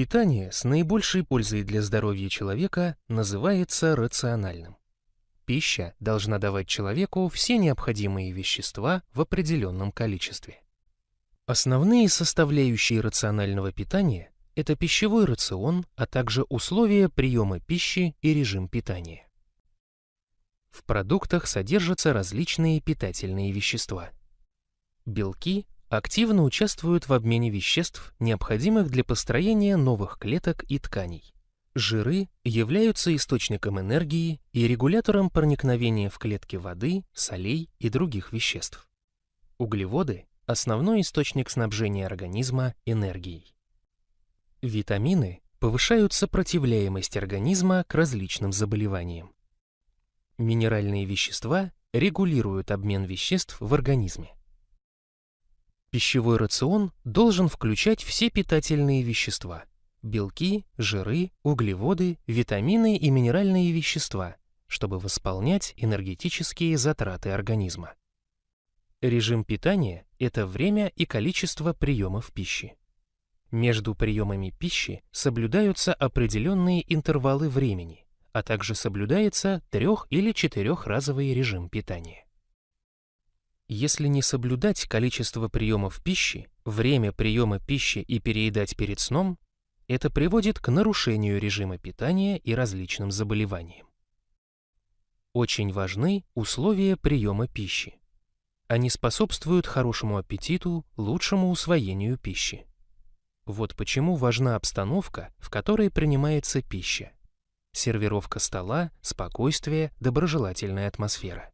Питание с наибольшей пользой для здоровья человека называется рациональным. Пища должна давать человеку все необходимые вещества в определенном количестве. Основные составляющие рационального питания – это пищевой рацион, а также условия приема пищи и режим питания. В продуктах содержатся различные питательные вещества. Белки активно участвуют в обмене веществ, необходимых для построения новых клеток и тканей. Жиры являются источником энергии и регулятором проникновения в клетки воды, солей и других веществ. Углеводы – основной источник снабжения организма энергией. Витамины повышают сопротивляемость организма к различным заболеваниям. Минеральные вещества регулируют обмен веществ в организме. Пищевой рацион должен включать все питательные вещества – белки, жиры, углеводы, витамины и минеральные вещества, чтобы восполнять энергетические затраты организма. Режим питания – это время и количество приемов пищи. Между приемами пищи соблюдаются определенные интервалы времени, а также соблюдается трех- или четырехразовый режим питания. Если не соблюдать количество приемов пищи, время приема пищи и переедать перед сном, это приводит к нарушению режима питания и различным заболеваниям. Очень важны условия приема пищи. Они способствуют хорошему аппетиту, лучшему усвоению пищи. Вот почему важна обстановка, в которой принимается пища. Сервировка стола, спокойствие, доброжелательная атмосфера.